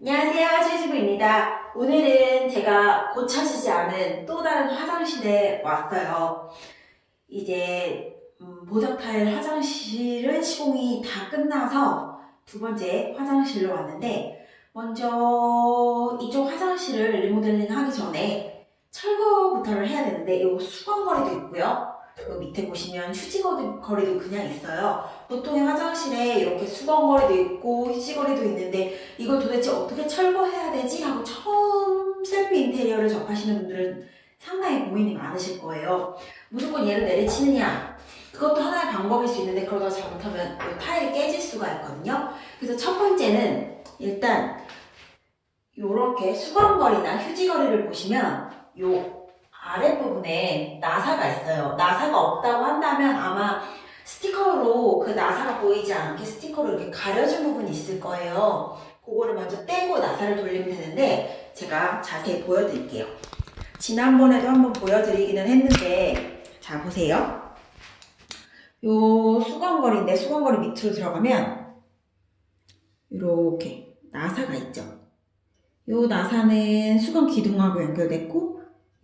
안녕하세요 최지부입니다. 오늘은 제가 고쳐지지 않은 또 다른 화장실에 왔어요. 이제 음, 보석 타일 화장실은 시공이 다 끝나서 두 번째 화장실로 왔는데 먼저 이쪽 화장실을 리모델링 하기 전에 철거부터를 해야 되는데 이 수건거리도 있고요 그 밑에 보시면 휴지거리도 그냥 있어요 보통의 화장실에 이렇게 수건거리도 있고 휴지거리도 있는데 이걸 도대체 어떻게 철거해야 되지? 하고 처음 셀프 인테리어를 접하시는 분들은 상당히 고민이 많으실 거예요. 무조건 얘를 내리치느냐? 그것도 하나의 방법일 수 있는데 그러다 잘못하면 이 타일이 깨질 수가 있거든요. 그래서 첫 번째는 일단 이렇게 수건거리나 휴지거리를 보시면 요 아랫부분에 나사가 있어요. 나사가 없다고 한다면 아마 스티커로 그 나사가 보이지 않게 스티커로 이렇게 가려진 부분이 있을 거예요. 그거를 먼저 떼고 나사를 돌리면 되는데 제가 자세히 보여드릴게요. 지난번에도 한번 보여드리기는 했는데 자 보세요. 요 수건거리인데 수건거리 밑으로 들어가면 이렇게 나사가 있죠. 요 나사는 수건 기둥하고 연결됐고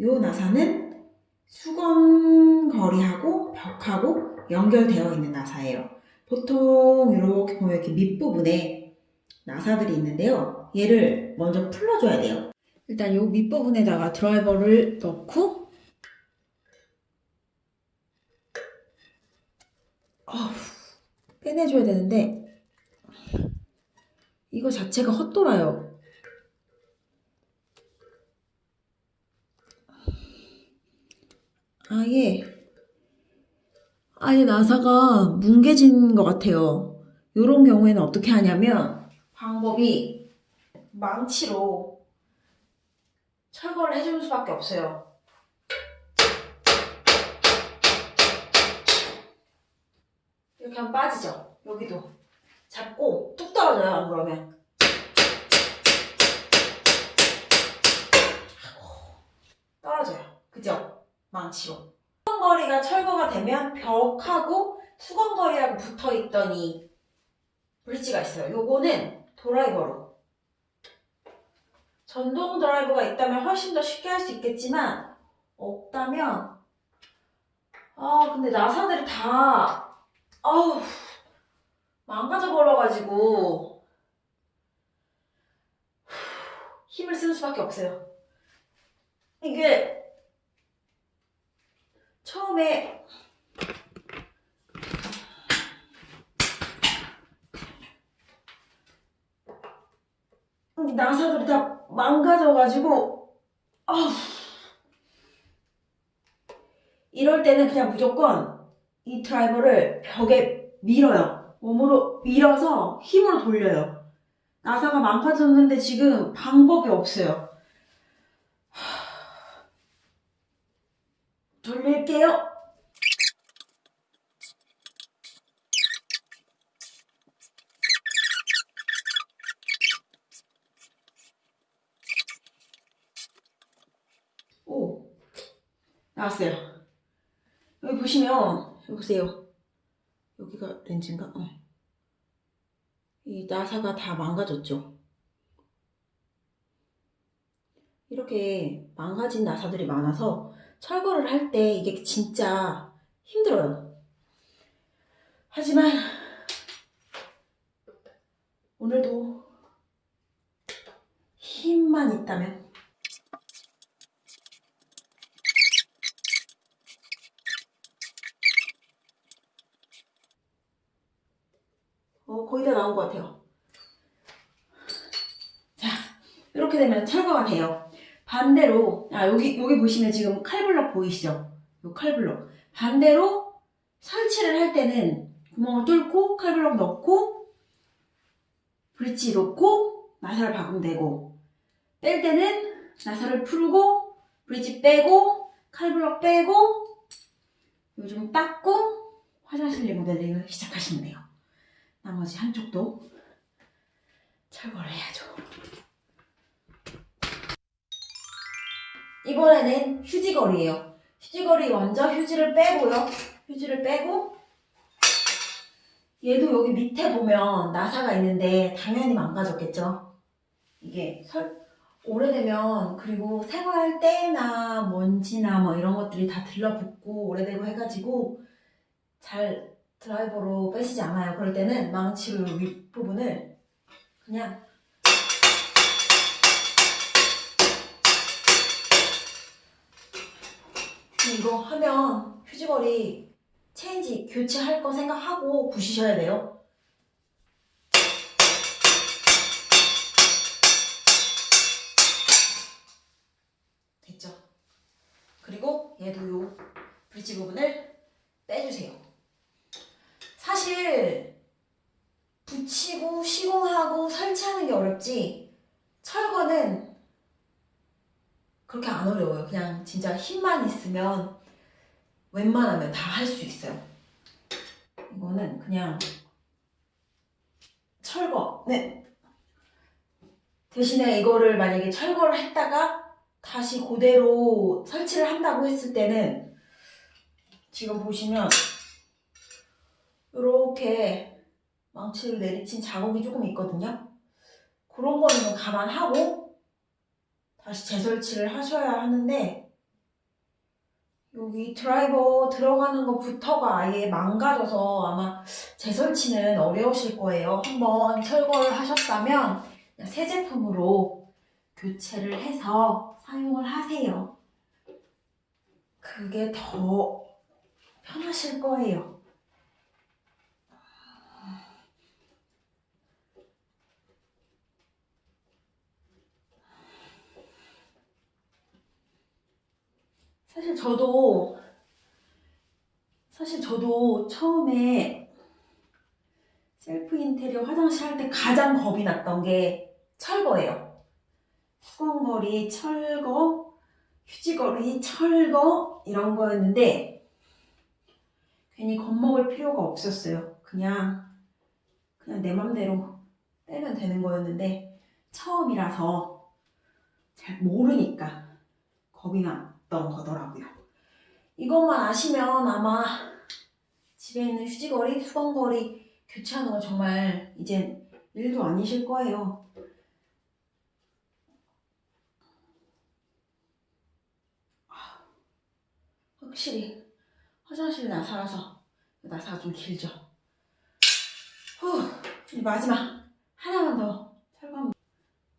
요 나사는 수건거리하고 벽하고 연결되어 있는 나사예요. 보통 이렇게 보면 이렇게 밑부분에 나사들이 있는데요. 얘를 먼저 풀어줘야 돼요. 일단 이 밑부분에다가 드라이버를 넣고 어후, 빼내줘야 되는데 이거 자체가 헛돌아요. 아예 아예 나사가 뭉개진 것 같아요. 이런 경우에는 어떻게 하냐면 방법이 망치로 철거를 해주는 수밖에 없어요. 이렇게 하면 빠지죠. 여기도 잡고 뚝 떨어져요. 안 그러면 떨어져요. 그죠? 망치로. 수건거리가 철거가 되면 벽하고 수건거리하고 붙어있던 이 브릿지가 있어요. 요거는 드라이버로. 전동 드라이버가 있다면 훨씬 더 쉽게 할 수 있겠지만 없다면 아 근데 나사들이 다 아우 망가져 버려가지고 힘을 쓰는 수밖에 없어요. 이게 처음에 이 나사들이 다 망가져가지고 아우 이럴 때는 그냥 무조건 이 드라이버를 벽에 밀어요. 몸으로 밀어서 힘으로 돌려요. 나사가 망가졌는데 지금 방법이 없어요 하... 돌릴게요 오 나왔어요 여기 보시면 여기 보세요 여기가 렌즈인가? 어. 이 나사가 다 망가졌죠 이렇게 망가진 나사들이 많아서 철거를 할 때 이게 진짜 힘들어요. 하지만 오늘도 힘만 있다면 어, 거의 다 나온 것 같아요. 자, 이렇게 되면 철거가 돼요. 반대로, 아, 여기, 보시면 지금 칼블럭 보이시죠? 요 칼블럭. 반대로 설치를 할 때는 구멍을 뚫고 칼블럭 넣고 브릿지 놓고 나사를 박으면 되고 뺄 때는 나사를 풀고 브릿지 빼고 칼블럭 빼고 요즘 닦고 화장실 리모델링을 시작하시면 돼요. 나머지 한쪽도 철거를 해야죠. 이번에는 휴지거리예요. 휴지거리 먼저 휴지를 빼고요. 휴지를 빼고 얘도 여기 밑에 보면 나사가 있는데 당연히 망가졌겠죠. 이게 설, 오래되면 그리고 생활할 때나 먼지나 뭐 이런 것들이 다 들러붙고 오래되고 해가지고 잘 드라이버로 빼시지 않아요. 그럴 때는 망치로 윗부분을 그냥 이거 하면 휴지거리 체인지 교체할 거 생각하고 부시셔야 돼요. 됐죠? 그리고 얘도 요 브릿지 부분을 빼주세요. 사실 붙이고 시공하고 설치하는 게 어렵지 철거는 그렇게 안 어려워요. 그냥 진짜 힘만 있으면 웬만하면 다 할 수 있어요. 이거는 그냥 철거. 네. 대신에 이거를 만약에 철거를 했다가 다시 그대로 설치를 한다고 했을 때는 지금 보시면 이렇게 망치를 내리친 자국이 조금 있거든요. 그런 거는 감안하고 다시 재설치를 하셔야 하는데 여기 드라이버 들어가는 것부터가 아예 망가져서 아마 재설치는 어려우실 거예요. 한번 철거를 하셨다면 새 제품으로 교체를 해서 사용을 하세요. 그게 더 편하실 거예요. 사실 저도 사실 저도 처음에 셀프 인테리어 화장실 할 때 가장 겁이 났던 게 철거예요. 수건거리 철거, 휴지거리 철거 이런 거였는데 괜히 겁먹을 필요가 없었어요. 그냥 그냥 내 맘대로 빼면 되는 거였는데 처음이라서 잘 모르니까 겁이 났던 거더라고요. 이것만 아시면 아마 집에 있는 휴지거리, 수건거리 교체하는 건 정말 이제 일도 아니실 거예요. 아, 확실히 화장실 나사라서 나사가 좀 길죠. 후, 마지막 하나만 더 철거하면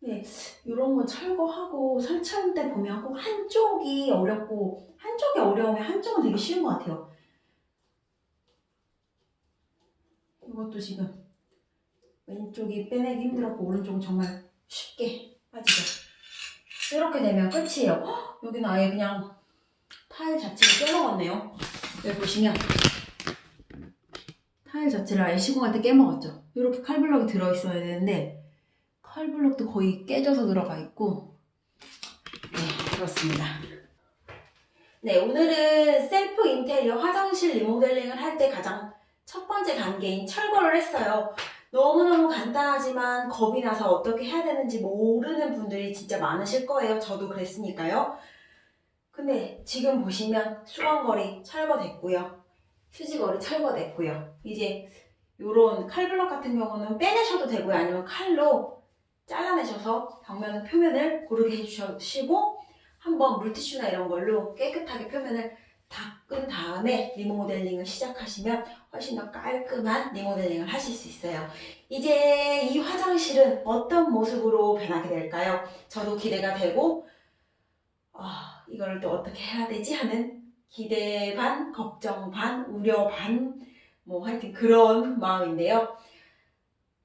네, 이런 거 철거하고 설치할 때 보면 꼭 한쪽이 어렵고 한쪽이 어려우면 한쪽은 되게 쉬운 것 같아요. 이것도 지금 왼쪽이 빼내기 힘들었고 오른쪽은 정말 쉽게 빠지죠. 이렇게 되면 끝이에요. 헉, 여기는 아예 그냥 타일 자체를 깨먹었네요. 여기 보시면 타일 자체를 아예 시공할 때 깨먹었죠. 이렇게 칼블럭이 들어있어야 되는데 칼블럭도 거의 깨져서 들어가 있고 네 그렇습니다. 네 오늘은 셀프 인테리어 화장실 리모델링을 할 때 가장 첫 번째 단계인 철거를 했어요. 너무너무 간단하지만 겁이 나서 어떻게 해야 되는지 모르는 분들이 진짜 많으실 거예요. 저도 그랬으니까요. 근데 지금 보시면 수건거리 철거됐고요. 휴지거리 철거됐고요. 이제 요런 칼블럭 같은 경우는 빼내셔도 되고요. 아니면 칼로 잘라내셔서 벽면 표면을 고르게 해주시고 한번 물티슈나 이런 걸로 깨끗하게 표면을 닦은 다음에 리모델링을 시작하시면 훨씬 더 깔끔한 리모델링을 하실 수 있어요. 이제 이 화장실은 어떤 모습으로 변하게 될까요? 저도 기대가 되고 아, 이걸 또 어떻게 해야 되지 하는 기대 반, 걱정 반, 우려 반, 뭐 하여튼 그런 마음인데요.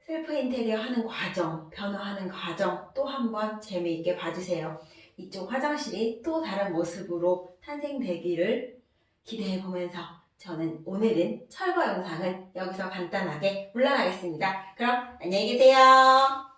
셀프 인테리어 하는 과정, 변화하는 과정 또 한번 재미있게 봐주세요. 이쪽 화장실이 또 다른 모습으로 탄생되기를 기대해 보면서 저는 오늘은 철거 영상은 여기서 간단하게 물러나겠습니다. 그럼 안녕히 계세요.